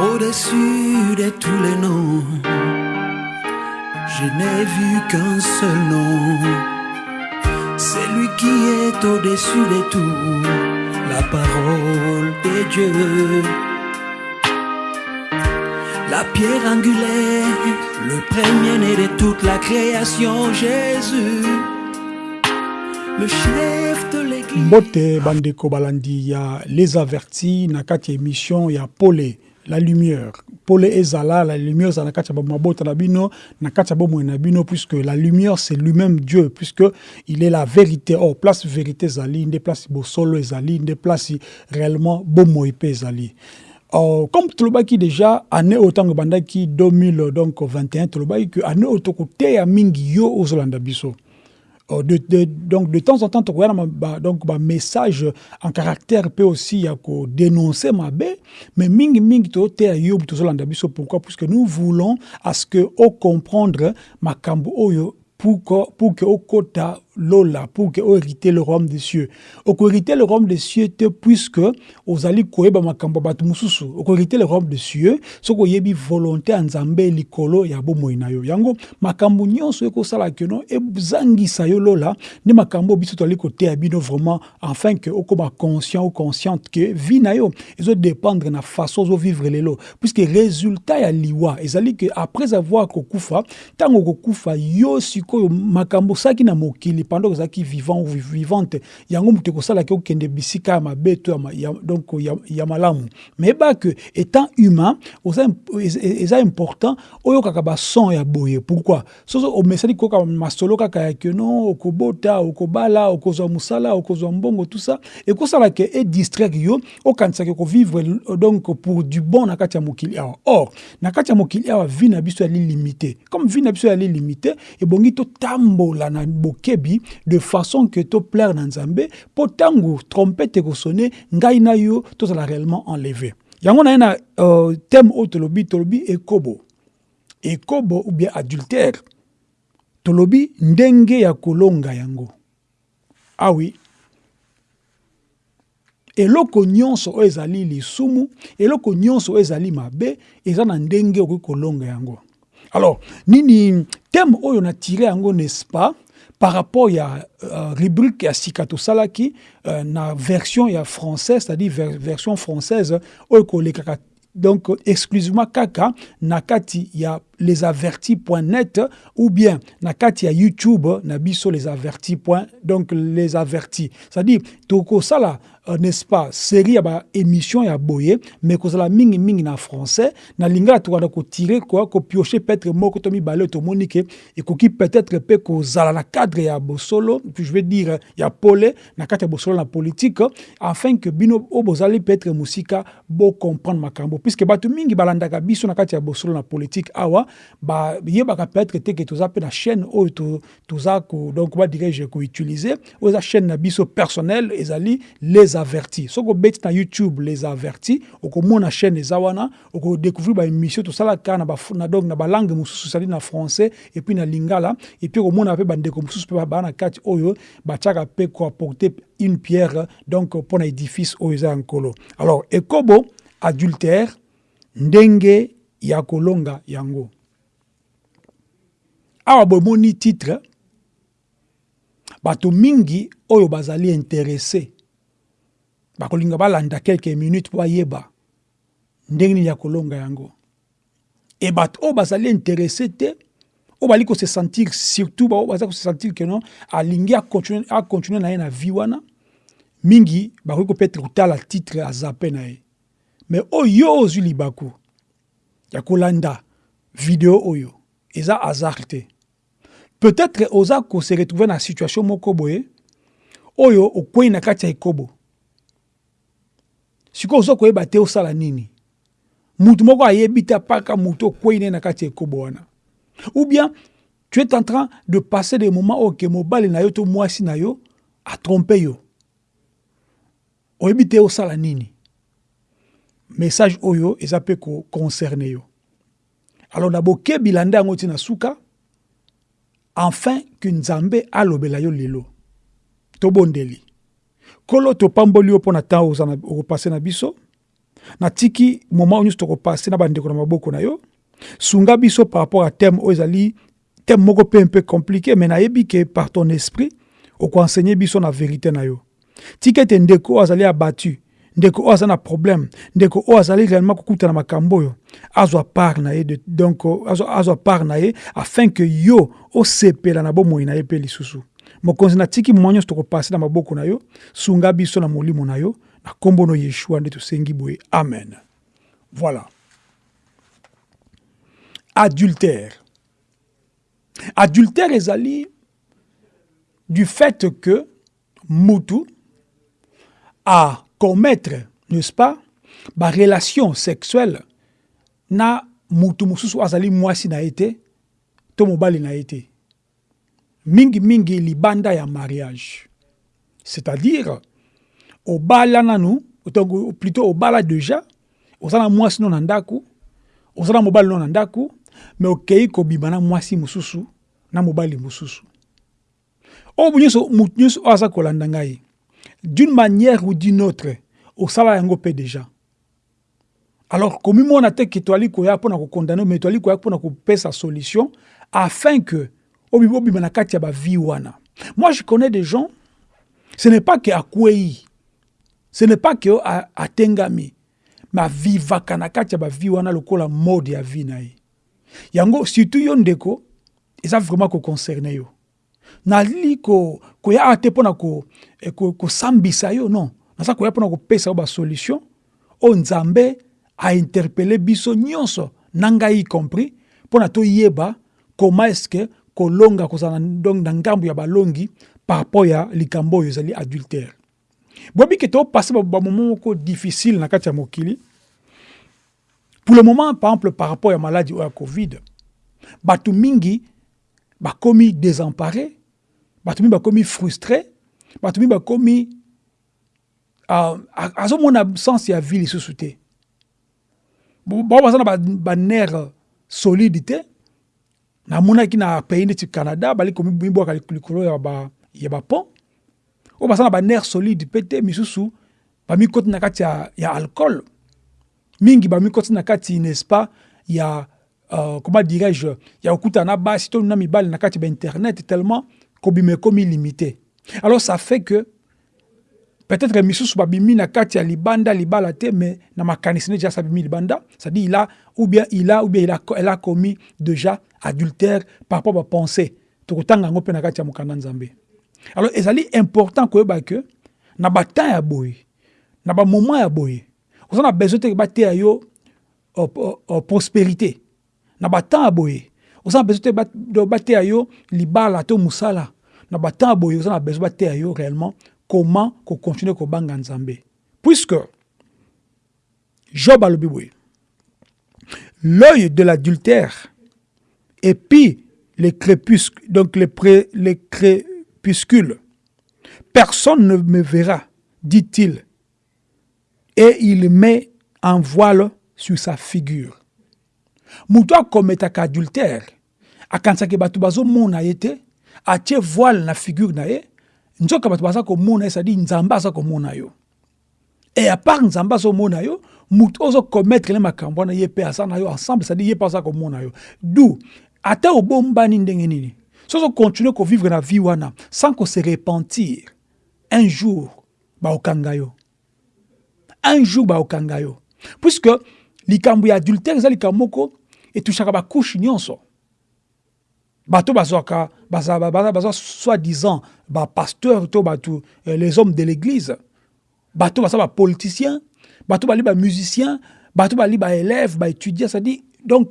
Au-dessus de tous les noms, je n'ai vu qu'un seul nom. C'est lui qui est au-dessus de tout, la parole de Dieu. La pierre angulaire, le premier-né de toute la création, Jésus. Le chef de l'église. mbote bandeko balandi ya les avertis na kati ya émission ya pole la lumière. Pole ezala la lumière ezala na kati ya bamabota na bino na kati ya bomoi na bino puisque la lumière c'est lui-même dieu puisque il est la vérité. Or place vérité ezali nde place bosolo ezali nde place réellement bomoi mpe ezali. Uh, comme tolobaki déjà année oyo ntango ebandaki 2000 donc 21 tolobaki ke année oyo tokoteya mingi yo ozolanda biso de, de, donc de temps en temps tokoya na ba, donc bamessage en caractère mpe aussi ya kodénoncer mabe mais mingi mingi toteya yo tozolanda biso pourquoi? Puisque nous voulons à ce que ocomprendre makambo oyo pour que okota lola pour que hériter le royaume des cieux. Okohériter le royaume des cieux te puisque ozali koyeba makambo ya bato mosusu. Okohériter le royaume des cieux soki oyebi volonté ya nzambe likolo ya bomoi na yo. Yango makambo nyonso ekosala keno ezangisa yo lola nde makambo biso tozali koteya bino vraiment afin ke okóma conscient ou consciente ke vie na yo ezodépendre na façon ozovivre lelo. Puisque résultat ya liwa ezali ke après avoir kokufa ntango okokufa yo sikoyo makambo osalaki na mokili pendant ozalaki vivant ou vivante yango moto ekosalaki okende bisika ya mabe to donc ya, malamu. Mais yeba ke étant humain eza important oyokaka bason ya boye. Pourquoi? Soso omesani koyoka masolo kaka ya keno okobota okobala okozwa mbongo tout ça. Euh, donc pour du bon or na kati ya mokili awa vie na biso yali limité. Comme vie na biso yali na bokebi de façon que toplaire na nzambe mpo ntango trompete ekosone ngai na yo tozala réellement enlevé. Yango na na euh, thème oyo tolobi tolobi ekobo. Ekobo ou bien adultère. Tolobi ndenge ya kolonga yango. Ah oui. Eloko nyonso oyo ezali lisumu eloko nyonso oyo ezali mabe eza na ndenge okoki kolonga yango. Alors nini thème oyo natire yango n'est-ce pas? Par rapport ya uh, rubrique ya sika tosalaki uh, na version ya française c'est-à-dire ver, version française kolekaka donc exclusivement kaka na kati ya lesavertis.net ou bien na kati ya youtube na biso lesavertis donc les avertis c'est-à-dire tokosala euh, n'est-ce pas? Série ya baémission ya boye mais kozala mingimingi na français. Na lingala tokanda kotire kwa kopioche peut-être moko to mibale tomoni ke peut-être mpe kozala na cadre ya bosolo puis je vais dire ya pole na kati bosolo na politique afin que bino oyo peut-être mosika bocomprendre makambo. Puisque bato mingi balandaka biso na kati na politique awa bayebaka peut-être ke toza mpe na chaîne oyo to- toza ko donc badirige koutilize oyo eza chaîne na biso personnel ezali les avertis. Soki obeti na youtube les avertis okomona chaîne eza wana okodécouvrir baémission tosalaka na, baf- na, donc na balangue mosusu ezali na français epuis na lingala epuis okomona mpe bandeko mosusu mpe baa na kati oyo batiaka mpe koapporte une pierre donc mpo na édifice oyo alors ekobo adultère ndenge ya kolonga yango. Awa bomoni titre bato mingi oyo bazali interesse bakolinga balanda quelques minutes mpo bayeba ndenge nini ya kolonga yango? E bato oyo bazali interesse te oyo bali kose sentir surtout bao baza kose sentir alingi acontinue na ye na vie wana. Mingi bakoki kopetre kotala titre azape na ye. Mais oyo yo ozwi libaku ya kolanda video oyo eza hasard te. Peut-être oza kose retrouve na situation moko boye oyo okwei na kati sikoyo oza koyeba te osala nini? Mutu moko ayebi te apaka mutu okwei ne na kati ya ekobo wana. Ou bien tu es en train de passer des moments oyo ke mobali na yo to mwasi na yo atrompe yo. Oyebi te osala nini? Message oyo eza mpe koconcerne yo. Alors na bokebi landa yango ti na suka enfin ke nzambe alobela yo lelo. Tobondeli nkolo topamboli yo mpo na ntan okopase na biso. Natiki moment oyo nyonso tokopase na bandeko na maboko na yo. Sunga biso par rapport à thème oyo ezali thème moko mpe peu compliqué mais nayebi ke par ton esprit okoenseigner biso na vérité na yo. Tika ete ndeko oyo azali abattu ndeko oyo aza na problème ndeko oyo azali réellement kokutana makambo oyo azwa part na ye donc azwa, azwa part na ye afin ke yo osepela na bomoi na ye mpe lisusu mokonzi natiki mwa nyonso tokopase na maboko na yo sunga biso na molimo na yo na nkombo no yeshua nde tosengi boye. Amen. Voilà. Adultère. Adultère ezali du fait que mutu a commettre n'est-ce pas ba relation sexuelle na mutu mosusu azali mwasi na ye te to mobali na ye te mingimingi libanda ya mariage. C'est-à-dire obala nanu plutôt obala déjà oza na mwasi no na ndako oza na mobali no na ndako me okei kobima na mwasi mosusu na mobali mosusu. Oyo nyonso motu nyonso oyo aza d'une manière ou d'une autre osala yango mpe déjà alors komimona te ke toali koya mpona kokondane me toali koya mpona kopesa solution afin que obima na kati ya wana. Moi je connais des gens ce n'est pas ke akwei ce n'est pas ke atengami. Me avivaka na kati ya bavie wana lokola mode ya vie na ye. Yango surtout yo ndeko eza vraiment koconcerne yo. Nali koya awa te mpona kosambisa yo non. Naza koya mpona kopesa yo basolution oyo nzambe ainterpele biso nyonso na ngai y compris mpona toyeba comment est ce que kolonga kozala donc na ngambo ya balongi par rapport ya likambo oyo ezali adultère. Boyebi ke moko difficile na pour le moment par exemple par rapport ya maladie oyo ya covid bato mingi bakomi désemparé bato mingi bakomi frustré bato mingi bakomi uh, azomona sens ya vie lisusu te. Bao baza na baner ba solide namonaki na pays neti canada bali komibwaka likolo ya ba, ya bapont oyo baza na baner solide mpe te misusu bamikoti na kati ya, ya alcool. Mingi bamikoti na kati n'est-ce pas ya uh, comment dirais-je ya kokutana na basi to na mibali na kati ya bainternet tellement kobima ekomi limité. Alors ça fait que peut-être misusu babimi na kati ya libanda libala te mais na makanisi ne déjà sabimi libanda. C'est-à-dire il a ou bien il a ou bien il a, elle a commis déjà adultère par rapport à pensée. Tokotanga yango mpe na kati ya mokanda nzambe. Alors ezali important koyeba ke na batemps ya boye na bamoment ya besoin te bateya yo uh, uh, uh, prospérité. Na batemps ya boye oza na besoin te bateya yo libala to mosala. Na batemps ya boye oza besoin bateya yo réellement comment continuer kobanga nzambe. Puisque job alobi boye l'œil de l'adultère et puis les crépuscules donc les, pré, les crépuscules. Personne ne me verra dit-il. Et il met un voile sur sa figure. Moto akometaka adultère. Akanisaki bato bazomona ye te atie voile na figure na ye nzoka bato baza komona ye cestadi nzambe aza komona yo. E apart nzambe azomona yo motu ozokometre le makambo wana ye mpe aza na yo ensemble cestadi ye mpe aza komona yo. Du ata obombani ndenge nini? So ozokontinue kovivre na vie wana sans kose repentir. Un jour baokanga yo. Un jour baokanga yo. Puisque likambo ya adultère eza likambo moko etushaka bakushe nyonso. Bato bazwaka bazwa soi-disant bapasteur to bato les hommes de l'église. Bato baza bapoliticien bato bali bamusicien bato bali baélève baétudiant c'est-à-dire donc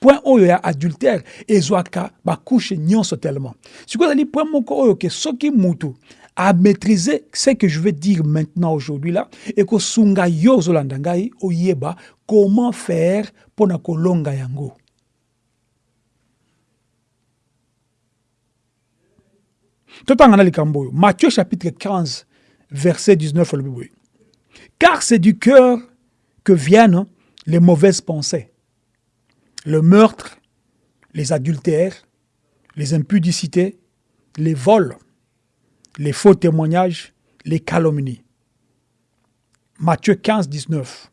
point oyo ya adultère ezwaka bakushe nyonso tellement. Sikoyo ezali point moko oyo ke soki mutu à maîtriser ce que je vais dire maintenant aujourd'hui là et kosunga yo ozolanda ngai oyeba comment faire mpona kolonga yango. Totanga na likambo oyo matthieu chapitre 15 verset 19 olobi boye car c'est du cœur que viennent les mauvaises pensées le meurtre les adultères les impudicités les vols les faux témoignages les calomnies Matthieu 15 19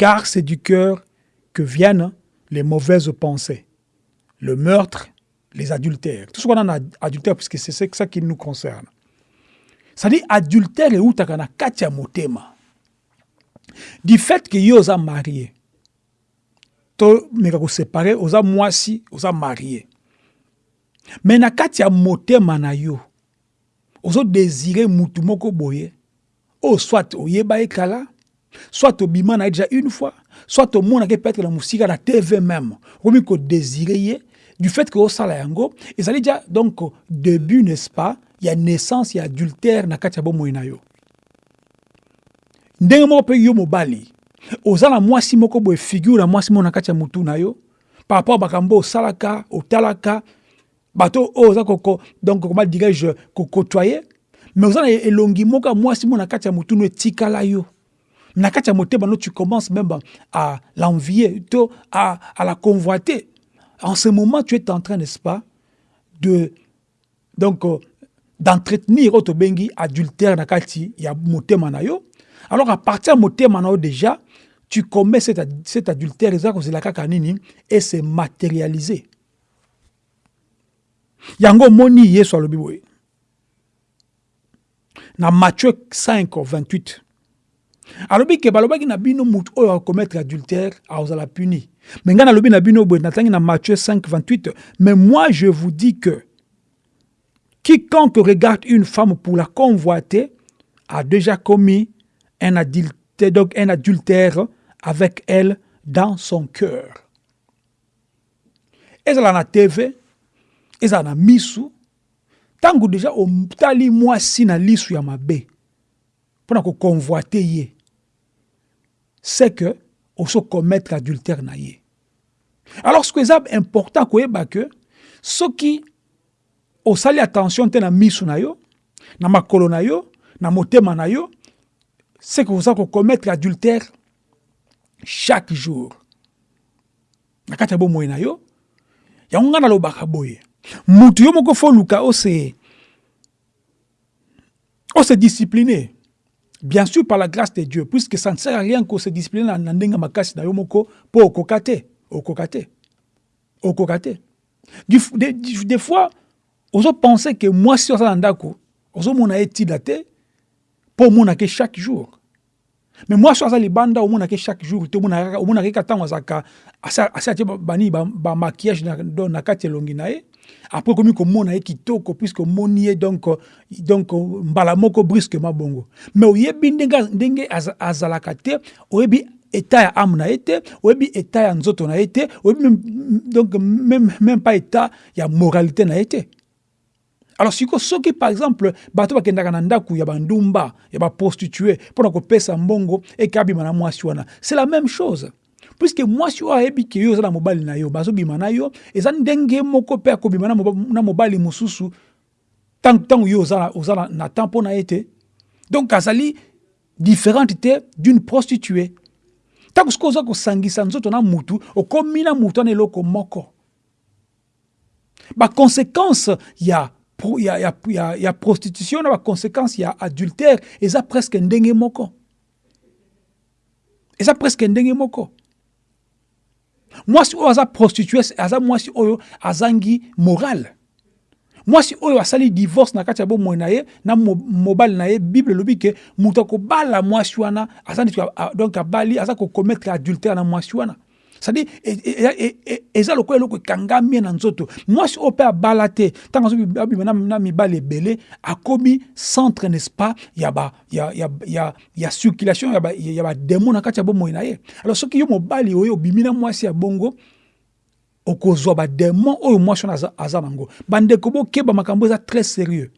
car c'est du cœur que viennent les mauvaises pensées, le meurtre, les adultères. Tout ce qu'on a adultère, puisque c'est ça qui nous concerne. C'est-à-dire, adultère et utakana katia motema. Du fait que yo oza marié, to meka ko séparer, oza mwasi, oza marié. Mais na kati ya motema na yo, ozo désirer mutu moko boye, o soit oyeba ekala, soit obima na déjà une fois, soit omonaki peut-être na musika na tv même. Okomi kodésire ye du fait que osala yango ezali déjà donc début n'est-ce pas ya naissance ya adultère na kati ya bomoi na yo. Ndenge moko mpe yo mobali oza na mwasi moko boye figure na mwasi moko na kati ya mutu na yo. Par rapport makambo osalaka otalaka. Bato oyo oza donc comment dirais-je kokotoye mais oza na elongi moko ya mwasi moko na kati ya mutu no etikala yo. Na kati ya motema no tu commences même à l'envier to à, à la convoiter. En ce moment tu es en train n'est-ce pas de donc euh, d'entretenir oyo tobengi adultère na kati ya motema na yo alors à partir na yo déjà tu commets cet, cet adultère eza kozela kaka nini et se matérialiser yango omoni yesu alobi boye. Na matthieu 5 28 alobi ke balobaki na bino motu oyo akomettre adultère akozala puni. Me ngai nalobi na bino boye natangi na matthieu 5 28 mais moi je vous dis que quiconque regarde une femme pour la convoiter a déjà commis un adultère, donc un adultère avec elle dans son cœur. Ezala na tv ezala na misu ntango deja otali mwasi na lisu ya mabe mpona koconvoite ye c'est que oso commettre adultère na ye alors ce que eza important koyeba ke soki osali attention te na misu na yo na makolo na yo na motema na yo c'est que oza kokommettre adultère chaque jour. Na kati yo yango luka ose ose discipliner bien sûr par la grâce de Dieu, puisque ça ne sert à rien qu'on se discipline na ndenga makasi na yo moko po des, fois ozo penser que moi si oza na ndako ozomona ye tida te mpo omonake chaque jour. Mais moi so aza libanda omonake chaque jour. Te omonake kaka ntango azalaka asi atie bani bamaquillage ba na kati elongi na ye après komi komona ye kitoko puisque omoni ye donc, donc mbala moko brusquement bongo. Mais oyebi ndenge, ndenge az, azalaka te oyebi état ya ame na ye te oyebi état ya nzoto na ye te oyebi donc même, même pas état ya moralité na te alors siko soki par exemple bato bakendaka na ndako ya bandumba ya baprostitue mpona kopesa mbongo eke abima na mwasi wana c'est la même chose. Puiske mwasi oyo ayebi ke yo oza na mobali na yo bazobima na yo eza ndenge moko mpe akobima na mobali mosusu ntango yo oza, na, na temps mpo na ye donc azali différente te d'une prostituée. Ntango soki oza kosangisa nzoto na mutu okomi na mutu wana eloko moko. Baconséquence ya ya, ya, ya, ya prostitution na baconséquence ya adultère. Eza presque ndenge moko. Eza presque ndenge moko. Mwasi oyo aza prostitué aza mwasi oyo azangi morale mwasi oyo asali divorce na kati ya bomoi na na mobali na ye bible elobi ke moto akobala mwasi wana aza donc abali aza kokommettre adultère na mwasi wana c'est-à-dire eza lokola eloko ekangami na nzoto. Mwasi oyo mpe abala te ntango azobima na mibali ebele akomi centre n'est-ce pas ya, ya, ya, ya, ya circulation ya bademo ba na kati ya bomoi na ye. Alors soki yo mobali oyo obimi na mwasi ya bongo okozwa bademon oyo mwasi wana aza nango. Bandeko bokeba makambo eza très sérieux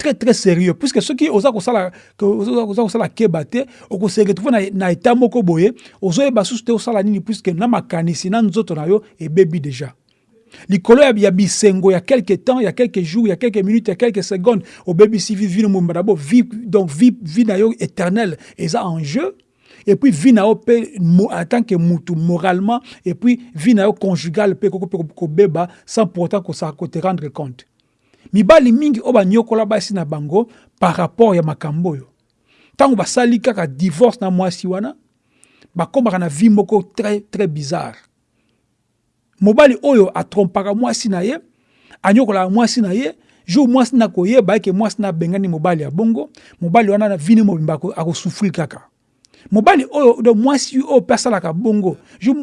très très sérieux. Puisque soki oza kosala oza kosala keba te okose retrouve na, na état moko boye ozoyeba susu te osala nini puisque na makanisi na nzoto na yo ebebi déjà. Likolo ya, bisengo ya quelque temps ya quelques jours ya quelques minutes ya quelques secondes obebisi vi vi no momba d'abord vie donc vie vie na yo éternelle en jeu. Et puis vie na yo mpe en tant que mutu moralement. Et puis vie na yo conjugale kobeba sans pourtant kosaka kote rendre compte mibali mingi oyo banyokola basi na bango par rapport ya makambo oyo. Ntango basali kaka divorce na mwasi wana bakombaka na vie moko très très bizarre. Mobali oyo atrompaka mwasi na ye anyokolaka mwasi na ye jour mwasi na koyeba eke mwasi na bengani mobali ya bongo mobali wana na vini mobimba akosufrir kaka mobali oyo do mwasi oyo mpe asalaka bongo. Jour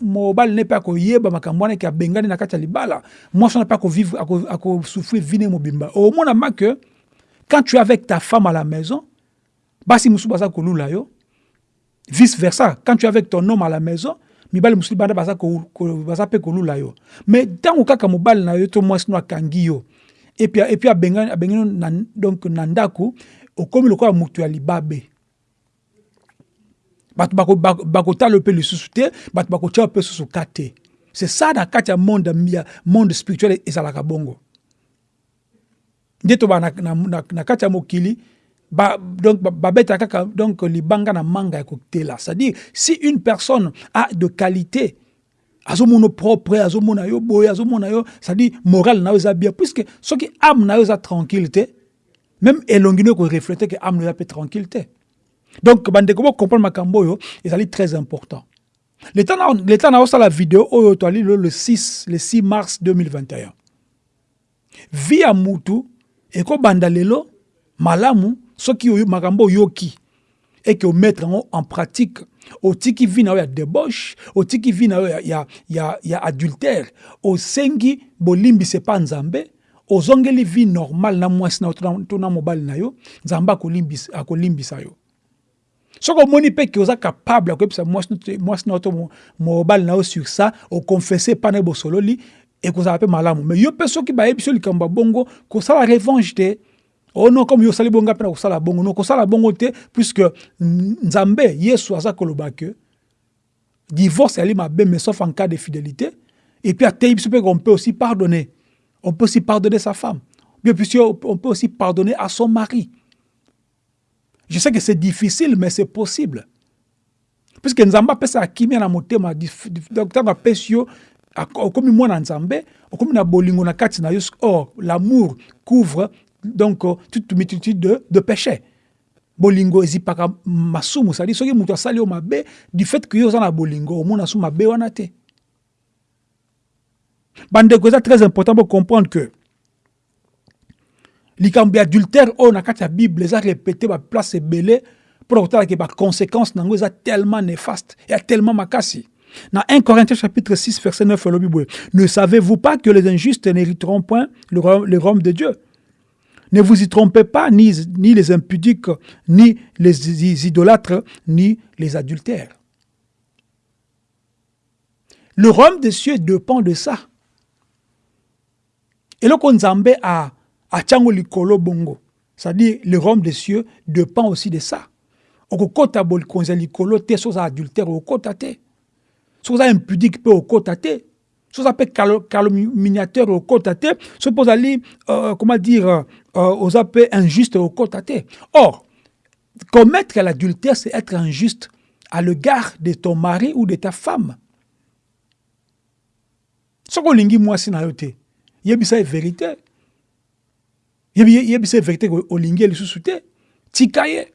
mobali ne mpe akoyeba makambo wana eke abengani na kati ya libala. Mwasi wana mpe akovivre akosufrir vini mobimba. Omonama ke quand tu es avec ta femme à la maison basi mosusu baza kolula yo. Vice versa quand tu es avec ton homme à la maison mibali mosusu banda baza mpe kolula yo. Mais ntango kaka mobali na yo to mwasi no akangi yo. Epuis abengani na, donc na ndako okomi lokola moto ya libabe bato bakotala mpe lisusu te bato bakotia mpe susu ka te c'est ça na kati ya monde ya monde spirituel ezalaka bongo. Nde toba na, na, na, na kati ya mokili ba, donc babeta kaka donc libanga na manga ya kokutela. C'est-à-dire si une personne a de qualité azomona propre azomona yo boye azomona yo c'est-à-dire morale na yo eza bien puisque soki âme na yo eza tranquille te même elongi no ekoreflete ke âme na yo tranquille te donc bandeko bocomprendre makambo oyo ezali très important. L'état na osala video oyo toali le 6 le 6 mars 2021 vi ya mutu ekobanda lelo malamu soki oyo makambo oyoki eke omettre yango en pratique otiki vi na yo ya débauche otiki vi na ya, ya, ya, ya adultère osengi bolimbisa epa nzambe ozongeli vi normale na mwasi na to na mobali na yo nzambe akolimbisa yo soki omoni mpe ke oza capable akoyebisa mwasi na yo to mobali na yo sur ça okonfese epa na ye bosololi ekozala mpe malamu. Me yo mpe soki bayebi yo likambo ya bongo kosala revanche te. Oh non comme yo osali bongo mpe na kosala bongo. Non kosala bongo te puisque nzambe yesu aza koloba ke divorce ali mabe mais sauf en cas de fidélité. Et puis atei biso mpe on peut aussi pardonner. On peut aussi pardonner sa femme. Bien puisque on peut aussi pardonner à son mari je sais que c'est difficile mais c'est possible. Puisque nzambe apesaka kimia na motema ntango apesi bolingo na kati na yo or l'amour couvre donc toute multitude de, de péchés. Bolingo ezipaka masumu sadi soki moto asali mabe du fait ke yo na bolingo omona su mabe très important bocomprendre que likambo ya adultère oyo na kati ya bible eza répété baplace ebele mpona kotalaka baconséquence nango eza tellement néfaste eya tellement makasi dans 1 Corinthiens chapitre 6 verset 9 ne savez-vous pas que les injustes n'hériteront point le royaume de Dieu? Ne vous y trompez pas, ni, les impudiques, ni les idolâtres, ni les adultères. Le royaume des cieux dépend de ça. Et le Nzambe a a Tchango likolo bongo. C'est-à-dire, le royaume des cieux dépend aussi de ça. okokota bolikonzi ya likolo te so oza adultère okokota te. So oza impudique mpe okokota te. So oza mpe calomniateur okokota te. So mpe ozali uh, comment dire uh, oza mpe injuste okokota te. Or commettre l'adultère c'est être injuste à l'égard de ton mari ou de ta femme. Soki olingi mwasi na yo te yebisa ye vérité yebisa ye vérité olingi ye lisusu te tika ye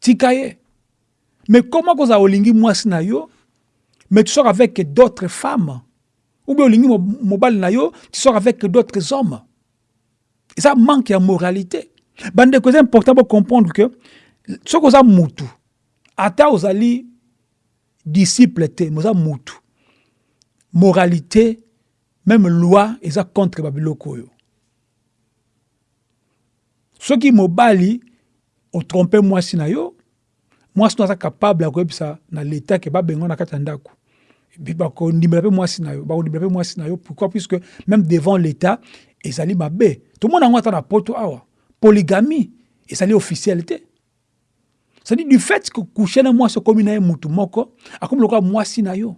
tika ye mais comment kozala olingi mwasi na yo mais tu sors avec d'autres femmes? Ou bien olingi mobali na tu sors avec d'autres hommes? Et ça manque ya moralité. Bandeko eza important bocomprendre que soki oza mutu ata ozali disciple te mais oza mutu moralité même loi eza contre babiloko soki mobali otrompe mwasi na yo mwasi no aza capable ya koyebisa na leta ke babengo na kati ya ndako. Bakondimela mpe mwasi na yo bakondimela mpe mwasi na yo. Pourquoi? Puisque même devant l'état ezali mabe. Tomona yango ata na poto awa. Polygamie ezali officiel te cestadire du fait que couche na mwasi okomi na ye mutu moko akomi lokola mwasi na yo.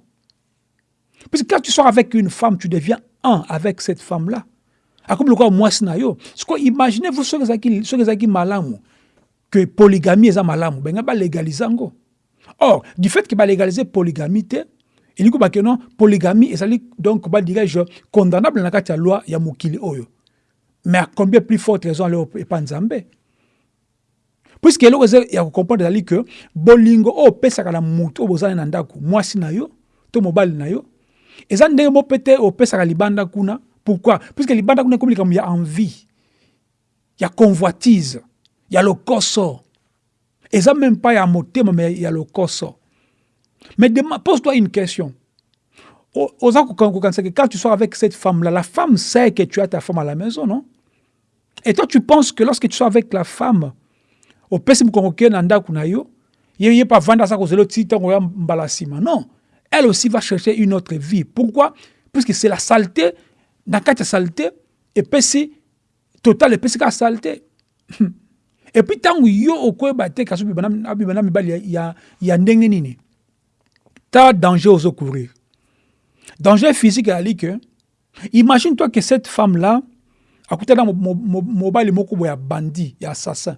Puisque quand tu sors avec une femme tu deviens un avec cette femme là akomi lokola mwasi na yo. Siko imaginez vous soki ezalaki malamu que polygamie eza malamu benga balégalize yango. Or du fait que balégalize polygamie te elingi kobake non polygamie ezali donc badirais-je condamnable na kati ya loi ya mokili oyo. Mais à combien plus forte raison ale epa nzambe puiske eloko eza ya kocomprendre ezali ke bolingo oyo opesaka na motu oyo bozali na ndako mwasi na yo to mobali na yo eza ndenge mo mpe te opesaka libanda kuna pourquoi? Puiske libanda kuna ekomi likambo ya envie ya convoitise ya lokoso. Eza même pas ya motema mais ya lokoso. Mais pose-toi une question. Que quand tu sois avec cette femme là la femme sait que tu as ta femme à la maison non? Et toi tu penses que lorsque tu sois avec la femme opesi mokongo ke na ndako na yo ye ye pa vanda aza kozela ti ntango ya mbala nsima non. Elle aussi va chercher une autre vie. Pourquoi? Puisque c'est la saleté na kati ya saleté epesi total epesi kaka saleté. Et puis ntango yo okoyeba te kasi abima na mibali ya, ya ndenge nini ta danger ozokourir danger physique ezali ke imagine toi que cette femme là akutana mobali moko boye ya bandi ya assassin.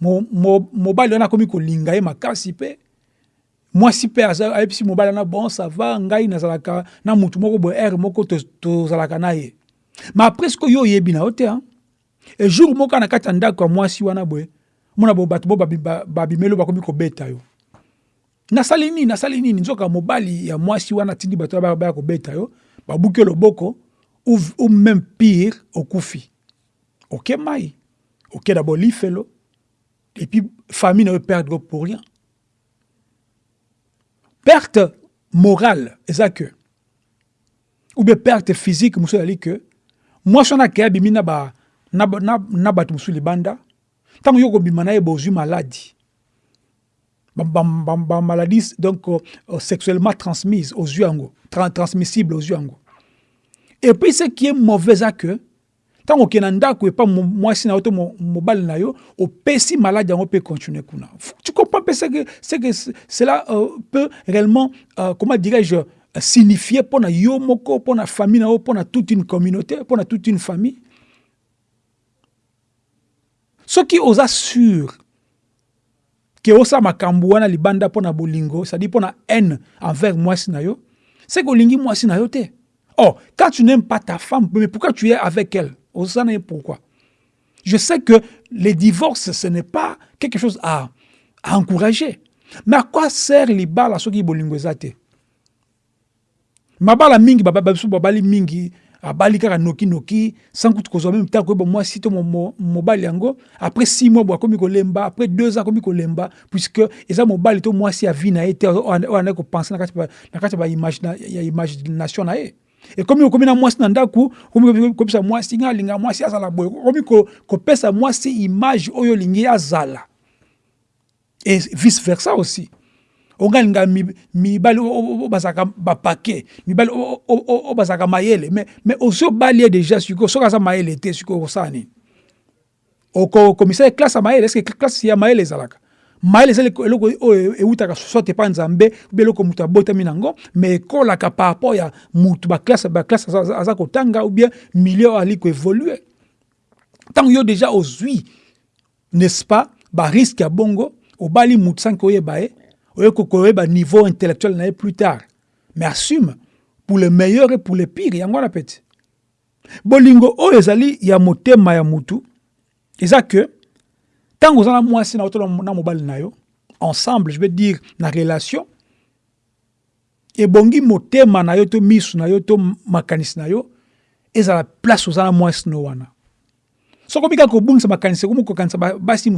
Mobali mwasi mpe ayebisi mobali wana bon ça va ngai nazalaka na mutu moko boye ere moko tozalaka na ye. Ma après siko yo oyebi na yo te e jour moko na kati ya ndako ya mwasi wana boye mona boye bo yo. Nasali nini nasali nini? Nzoka mobali ya mwasi wana atindi bato baya kobeta yo babuki loboko ou, même pire okufi. Oke mai oke d'abord lifelo. Et puis famille ne perdre pour rien perte morale eza que ou bien perte physique mosusu ezali que mwasi wana akei abimi na, ba, na, na, na bato mosusu libanda ntango donc uh, sexuellement transmise ozwi yango tra, transmissible ozwi yango et puis ce qui est mauvais eza que ntango okende na ndako epa mwasi na yo to mobali na yo opesi maladi mpe ce que cela euh, peut réellement euh, comment dirais-je signifier mpo na yo moko mpo na famille na toute une communauté na toute une famille. Soki oza sûr ke osala makambo wana libanda mpo na bolingo cestadire mpo na haine envers mwasi na yo c'est que olingi mwasi na yo te. Oh quand tu n'aimes pas ta femme mais pourquoi tu es avec elle? Osana pourquoi? Je sais que les divorces, ce n'est pas quelque chose à, à, encourager. Mais à quoi sert ceux qui bolingo zate Mabala mingi baba babisu babali mingi abali kaka noki noki sans kutu kozwa même temps ko moi si mobali yango après 6 mois komi kolemba après 2 ans komi kolemba puisque eza mobali to moi si a vie na été on a ko penser na kati na kati ba imagination na ye. Ekomi okomi na mwasi na ndako okomi kopesa mwasi nga alinga mwasi azala boye. Okomi kopesa mwasi image oyo olingi azala et vice versa aussi ongalinga mibali oyo bazalaka bapake mibali oyo bazalaka mayele. Mais, osi obali ye déjà sikoyo soki aza mayele te sikoyo okosala nini okomisa ye classe ya mayele estce classe ya mayele ezalaka? Mayele eza eloko oyo eutaka soit epa nzambe ube eloko moto abotami nango mais ekolaka par rapport ya mutu baklasse baklasse aza kotanga ou bien milieu ali koévolue. Ntango yo déjà ozwi n'est-ce pas bariske ya bongo obali mutu oyoki koyeba niveau intellectuel na plus tard. Mais assume pour le meilleur et pour le pire yango wana peti. Bolingo oyo ezali ya motema ya eza que ntango oza na mwasi na yo na mobali na yo ensemble je veux dire na relation ebongi motema na yo to miso na yo to makanisi na yo ezala place no makanisi ekomi kokanisa basi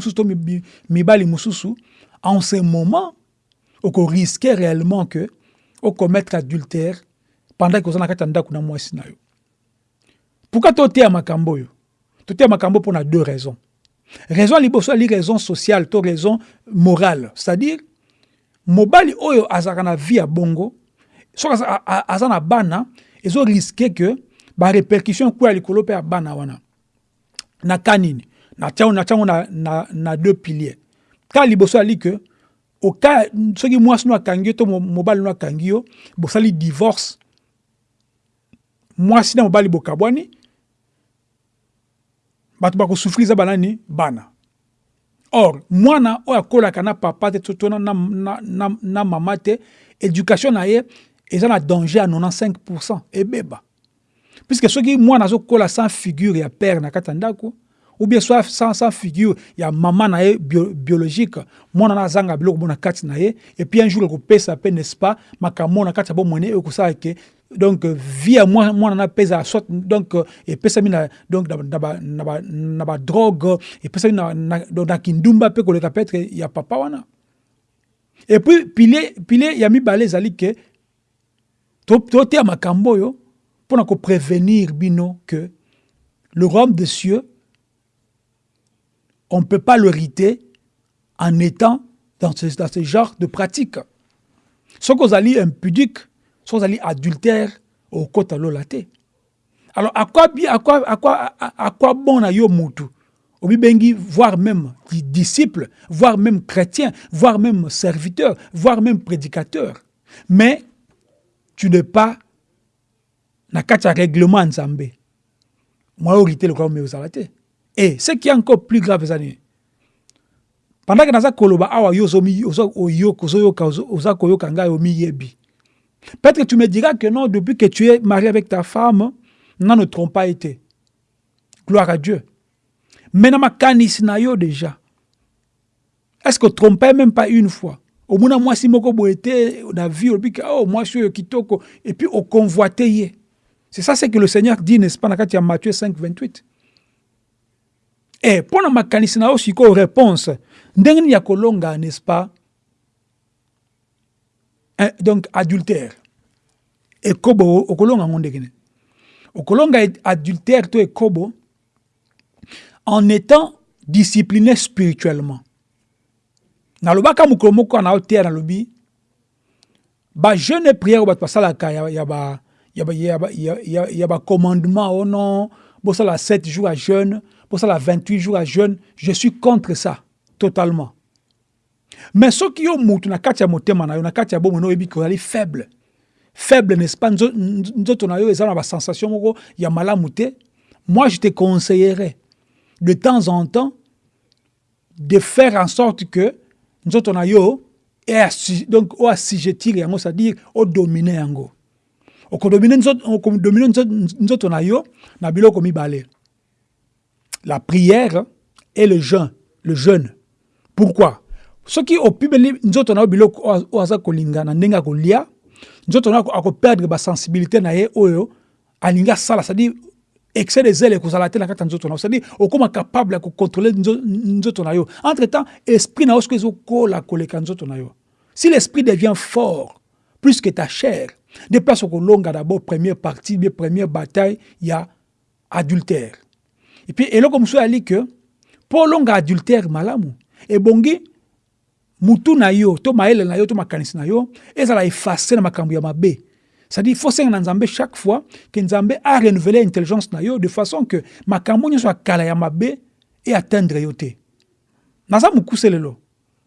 en ce moment okoriske réellement que okommettre adultère pendant ke oza na kati ya ndako na mwasi na yo. Pourquoi toteya makambo oyo toteya makambo mpo na deux raisons. Raison liboso ali raison sociale to raison morale. C'est-à-dire mobali oyo azalaka na vie ya bongo soki aza na bana ezoriske ke barépercussion ekweya likolo mpe ya bana wana na nini? Natiango na, na, na deux piliers. Ka liboso ali ke oka soki mwasi no akangi yo to mobali no akangi yo bosali divorce. Mwasi na mobali bokabwani bato bakosufrir eza banani bana. Or mwana oyo akolaka na papa te to na, na, na, na mama te éducation na ye eza na danger ya 95 ebeba puisque soki mwana azokola sans figure ya père na kati ya ndako ou bien soit sans, sans figure ya mama na ye bio, biologique mwana na azanga biloko mona kati na ye et puis un jour ekopesa pe n'est-ce pas makambo na kati ya bomwene ekosala ke donc vie ya mwana na pesa soit donc epesami na donc na ba na ba na ba drogue epesami na, na, na kindumba pe koleka peut-être ya papa wana. Et puis ya mibale ezali ke toteya to makambo mpona koprévenir bino que le royaume des cieux on ne peut pas le riter en étant dans ce, genre de pratique. Ce qu'on a impudique, qu'on a adultère au côté de Alors, à quoi, à à quoi, bon? Obibengi, voire même disciple, voire même chrétien, voire même serviteur, voire même prédicateur. Mais tu n'es pas na kacha règlement nzambe. Moi, orité le royaume aux et ce qui est encore plus grave, c'est pendant que naza koloba awa yo ozoyoka oza koyoka ngai omiyebi peut-être tu me diras que non depuis que tu es marié avec ta femme non ne trompe pas été. Gloire à Dieu. Mais na makanisi na yo déjà. Est-ce que trompais même pas une fois? Omona mwasi moko boye te na vie olobi ke oh mwasi oyo kitoko. Et puis oconvoite ye c'est ça ce que le Seigneur dit n'est-ce pas ya Matthieu 5 28 e mpo na makanisi na yo sikoyo réponse ndenge ya kolonga n'est-ce pas eh, donc adultère. Ekobo okolonga yango ndenge nini okolonga adultère to ekobo en étant discipliné spirituellement. Nalobaka mokolo moko na oteya nalobi bajeune prière oyo bato basalaka ya bacommandement o non bosala 7 jours à jeûne pour ça, la 28 jours à jeûne, je suis contre ça, totalement. Mais ce qui est moutou na faible. Faible n'est-ce pas? Nzoto na yo eza na ba sensation moko ya malamu te. Moi je te conseillerais de temps en temps de faire en sorte que nzoto na yo donc o assujettir yango c'est-à-dire o dominer yango. Okodominer nzoto na yo na biloko mibale la prière et le jeûne. Le jeûne. Pourquoi? Soki opimeli nzoto na yo biloko oyo aza kolinga na ndenge akolia nzoto na akoperdre basensibilité na ye oyo alingi asala cestadire excès de zele ekozala te na kati ya nzoto na yo cestadire okóma capable ya kocontrôle nzoto na yo entre temps esprit na yo soki ezokola koleka nzoto na yo si l'esprit devient fort plus que ta chair de place okolonga d'abord première partie bien première bataille ya adultère. Et puis eloko mosusu ali ke mpo olonga adultère malamu ebongi mutu na yo to mayele na yo to makanisi na yo ezala efase na makambo ya mabe c'est-à-dire faut senga na nzambe chaque fois ke nzambe a renouveler intelligence na yo de façon que makambo nyonso ya kala ya mabe eatteindre yo te. Naza mokuse lelo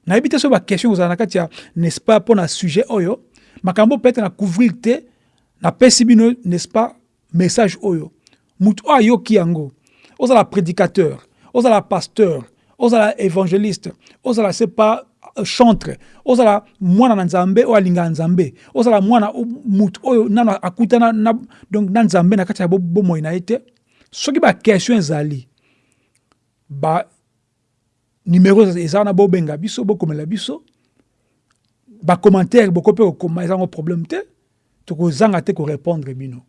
nayebi te so baquestion kozala na kati ya n'est-ce pas mpo na sujet oyo makambo peut-être na couvrir te napesi bino n'est-ce pas message oyo. Mutu oyo ayoki yango. Ozala prédicateur ozala pasteur ozala évangéliste ozala c'est pas chantre. Ozala mwana na nzambe oyo alingaka nzambe. Ozala mwana mutu oyo nano akutana na, donc na nzambe na kati ya bomoi na ye te. Soki baquestion ezali ba numero eza wana bobenga biso bokomela biso bacommentaire boko mpe kokoma ezango problème te tokozanga te korépondre bino.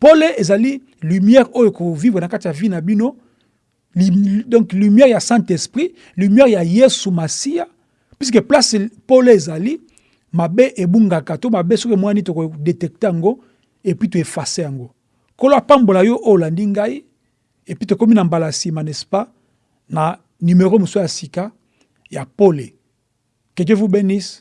Pole ezali lumière oyo kovivre na kati vie na donc lumière ya saint-esprit lumière ya yesu masiya puisque place pole ezali mabe ebungaka to mabe soki emwani tokodetecte yango epuis toefase yango kolo apambola yo oyo olandi ngai epuis tokómi na mbala nsima n'est-ce pas? Na numéro mosusu ya sika ya pole que dieu vous bénisse